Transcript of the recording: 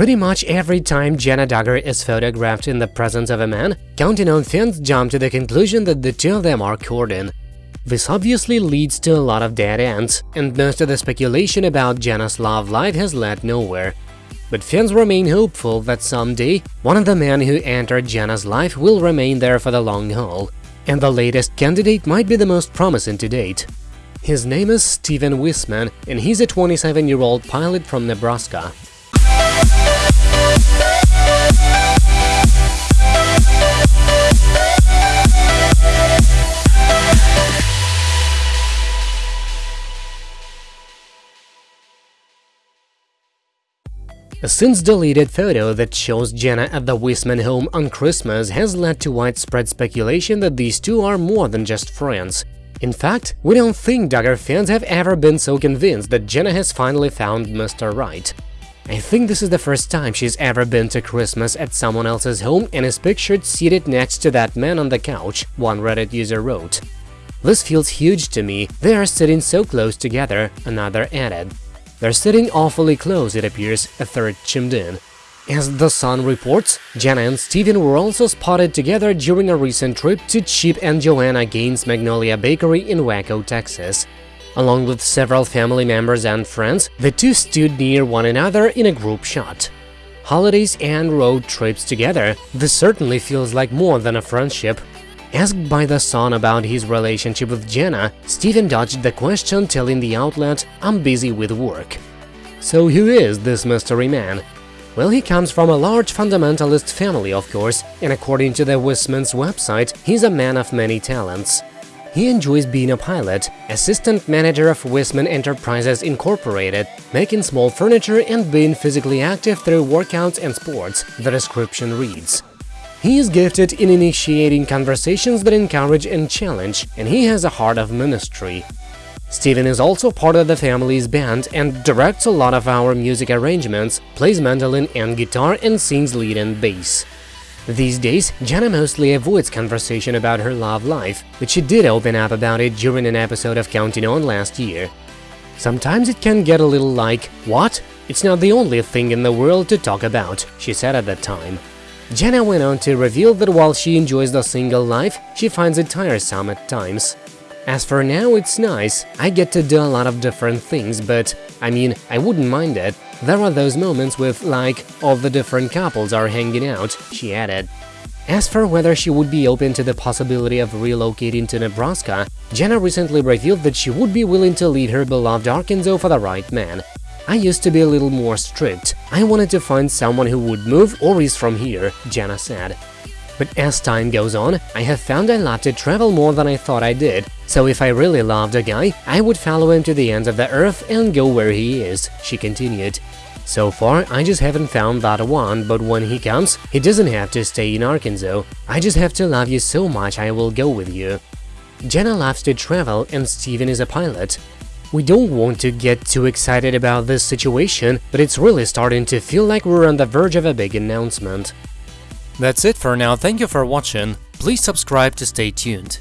Pretty much every time Jenna Duggar is photographed in the presence of a man, Counting On fans jump to the conclusion that the two of them are courting. This obviously leads to a lot of dead ends, and most of the speculation about Jenna's love life has led nowhere. But fans remain hopeful that someday, one of the men who entered Jenna's life will remain there for the long haul, and the latest candidate might be the most promising to date. His name is Steven Wiseman, and he's a 27-year-old pilot from Nebraska. A since-deleted photo that shows Jenna at the Wiseman home on Christmas has led to widespread speculation that these two are more than just friends. In fact, we don't think Duggar fans have ever been so convinced that Jenna has finally found Mr. Right. I think this is the first time she's ever been to Christmas at someone else's home and is pictured seated next to that man on the couch, one Reddit user wrote. This feels huge to me, they are sitting so close together, another added. They're sitting awfully close, it appears, a third chimed in. As The Sun reports, Jenna and Steven were also spotted together during a recent trip to Chip and Joanna Gaines Magnolia Bakery in Waco, Texas. Along with several family members and friends, the two stood near one another in a group shot. Holidays and road trips together, this certainly feels like more than a friendship, Asked by The Sun about his relationship with Jenna, Steven dodged the question telling the outlet, I'm busy with work. So who is this mystery man? Well, he comes from a large fundamentalist family, of course, and according to the Wiseman's website, he's a man of many talents. He enjoys being a pilot, assistant manager of Wiseman Enterprises Incorporated, making small furniture and being physically active through workouts and sports, the description reads. He is gifted in initiating conversations that encourage and challenge, and he has a heart of ministry. Steven is also part of the family's band and directs a lot of our music arrangements, plays mandolin and guitar, and sings lead and bass. These days, Jenna mostly avoids conversation about her love life, but she did open up about it during an episode of Counting On last year. Sometimes it can get a little like, what? It's not the only thing in the world to talk about, she said at the time. Jenna went on to reveal that while she enjoys the single life, she finds it tiresome at times. As for now, it's nice, I get to do a lot of different things, but, I mean, I wouldn't mind it. There are those moments with, like, all the different couples are hanging out, she added. As for whether she would be open to the possibility of relocating to Nebraska, Jenna recently revealed that she would be willing to leave her beloved Arkansas for the right man. I used to be a little more strict. I wanted to find someone who would move or is from here, Jenna said. But as time goes on, I have found I love to travel more than I thought I did, so if I really loved a guy, I would follow him to the ends of the earth and go where he is, she continued. So far, I just haven't found that one, but when he comes, he doesn't have to stay in Arkansas. I just have to love you so much I will go with you. Jenna loves to travel and Steven is a pilot. We don't want to get too excited about this situation, but it's really starting to feel like we're on the verge of a big announcement. That's it for now, thank you for watching, please subscribe to stay tuned.